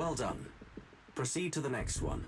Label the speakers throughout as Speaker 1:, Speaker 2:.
Speaker 1: Well done. Proceed to the next one.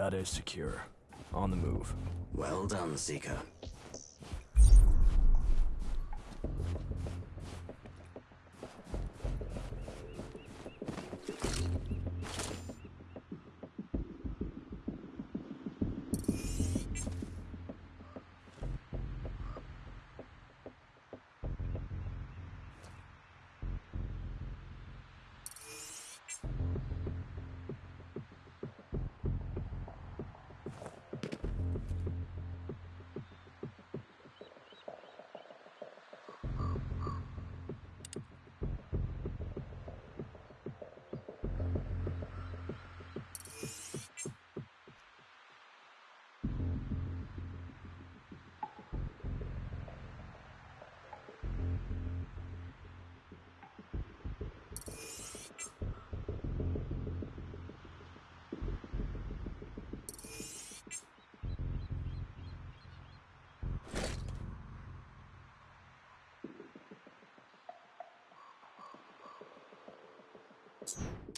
Speaker 2: Data is secure. On the move.
Speaker 1: Well done, Seeker.
Speaker 3: Hostile.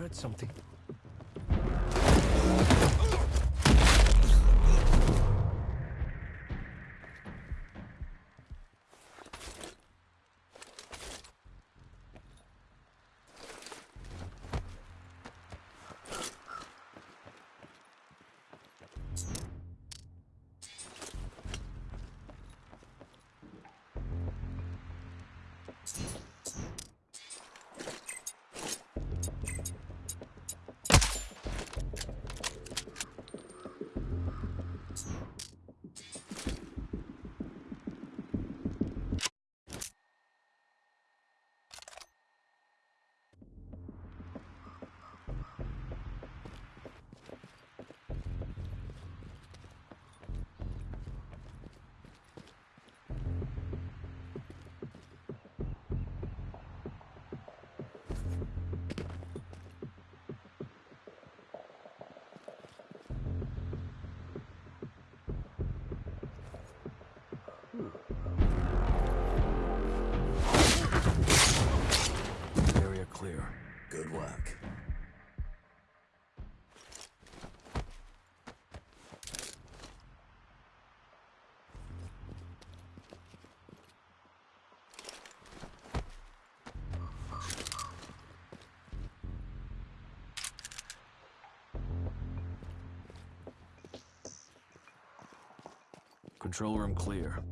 Speaker 4: Heard something.
Speaker 2: Control room clear.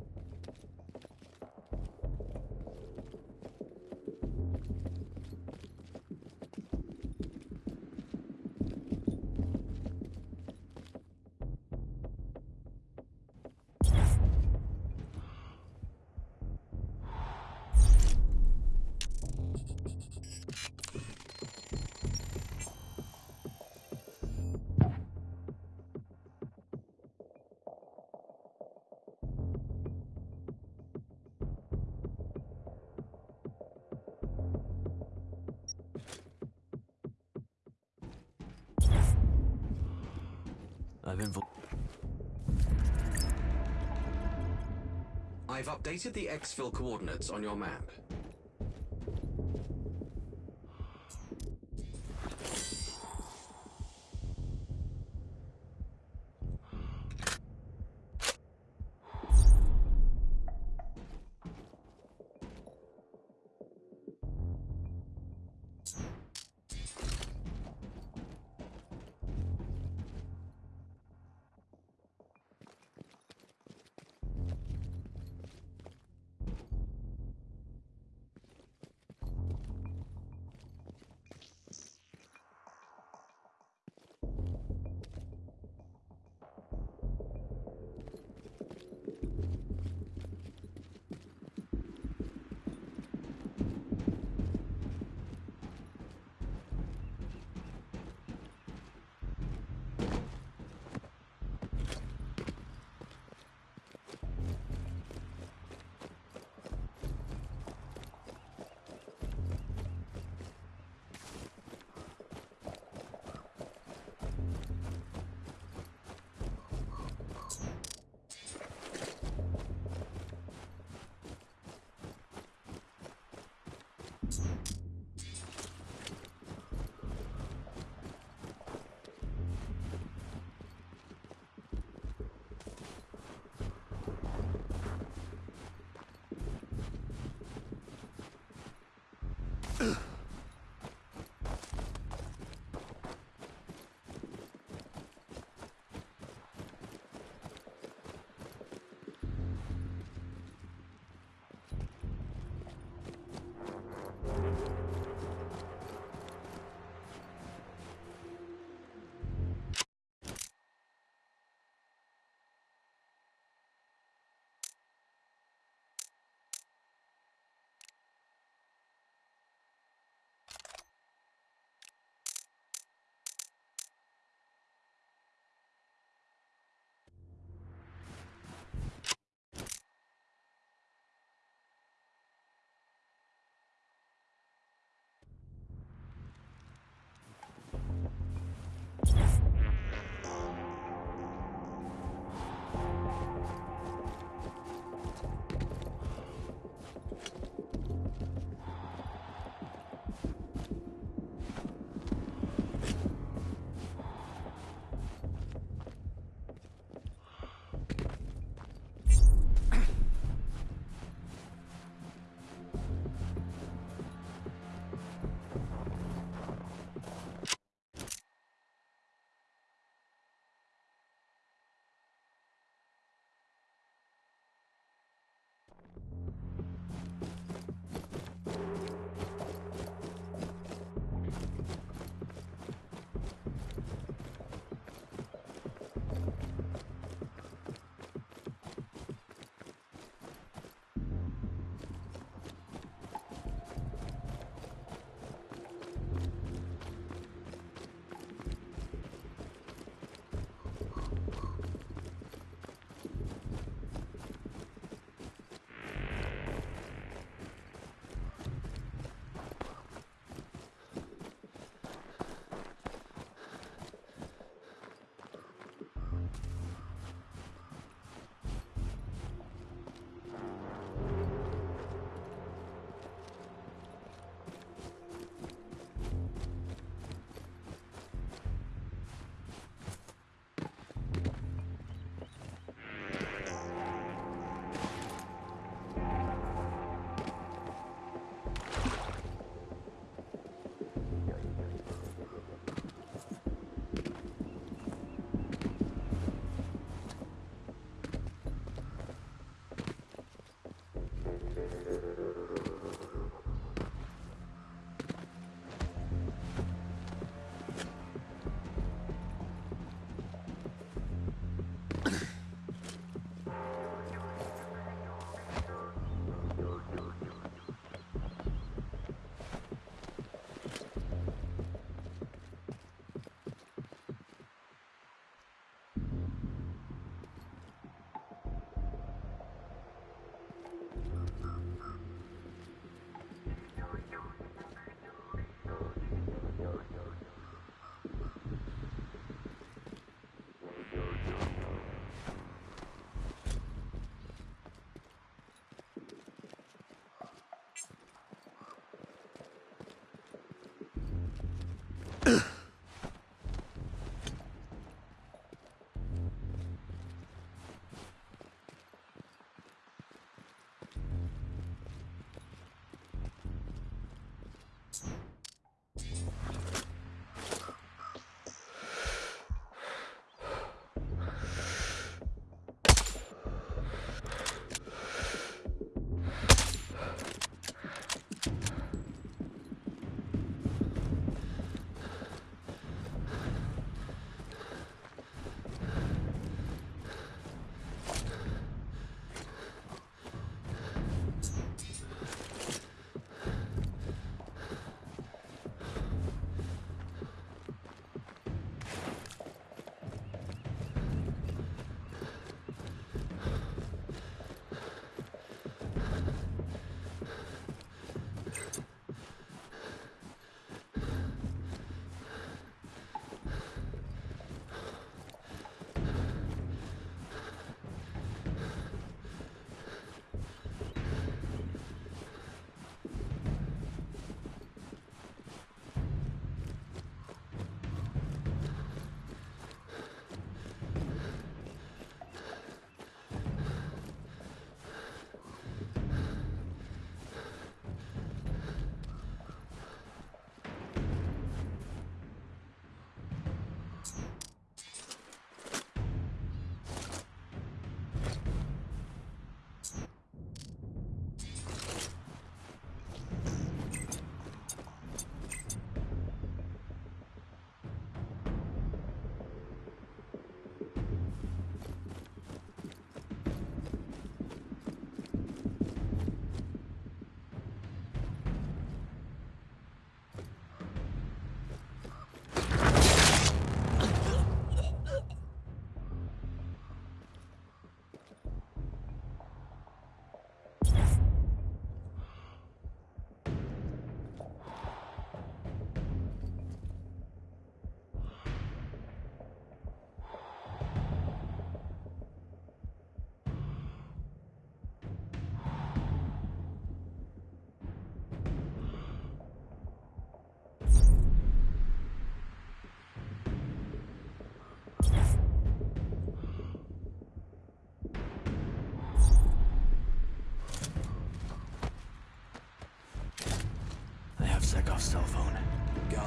Speaker 2: I've infil-
Speaker 1: I've updated the exfil coordinates on your map.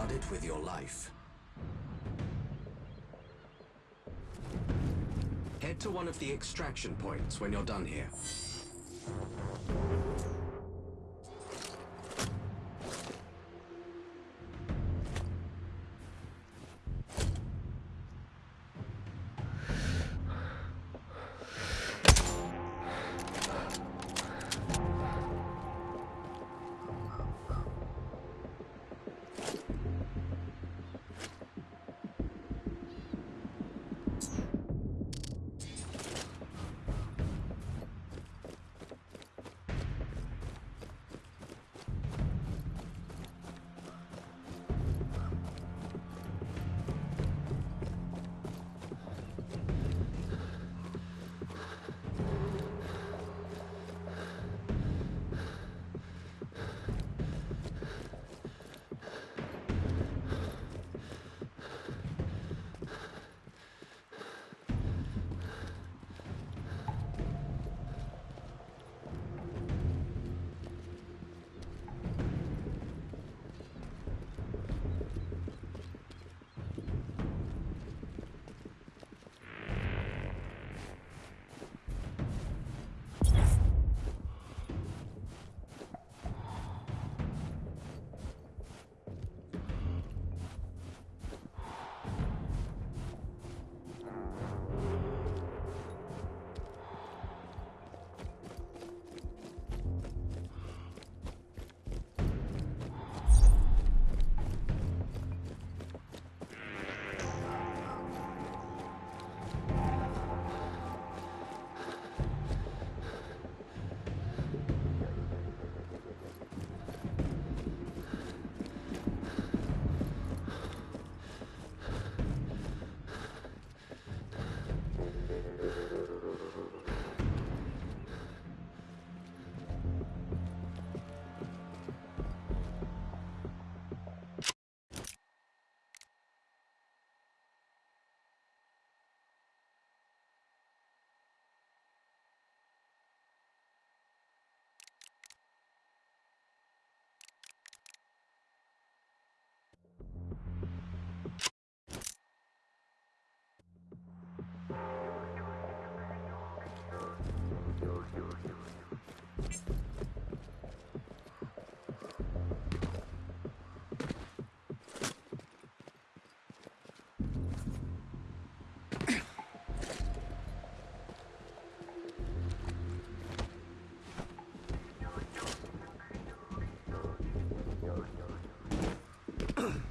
Speaker 5: Guard it with your life.
Speaker 1: Head to one of the extraction points when you're done here. Mm-hmm.